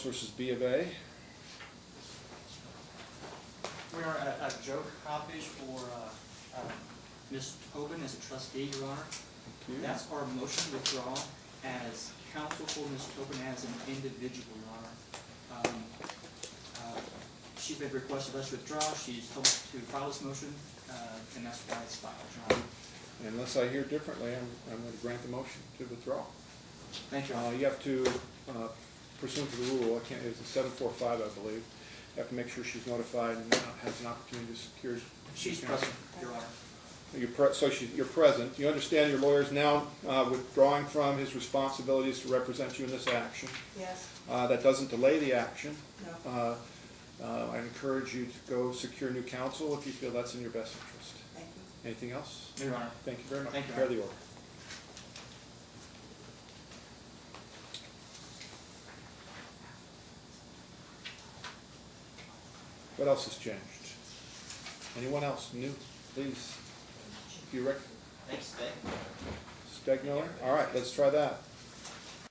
versus B of A. We are at, at Joe Coppish for, uh, uh, Ms. Tobin as a trustee, Your Honor. That's our motion to withdraw as counsel for Ms. Tobin as an individual, Your Honor. Um, uh, She's made request of us to withdraw, she's told us to file this motion, uh, and that's why it's filed, Your Honor. Unless I hear differently, I'm, I'm going to grant the motion to withdraw. Thank you, Your Uh, Honor. you have to, uh, pursuant to the rule, I can't, it's a seven four five, I believe. You have to make sure she's notified and has an opportunity to secure. She's present, Your Honor. You're pre, so she, you're present. You understand your lawyer is now, uh, withdrawing from his responsibilities to represent you in this action. Yes, Uh, that doesn't delay the action. no, Uh, uh, I encourage you to go secure new counsel if you feel that's in your best interest. thank you. Anything else? Your Honor. Thank you very much. Thank you, Prepare the order. What else has changed? Anyone else new? Please, if you rec, Thanks, Dave. Steg Miller? All right, let's try that.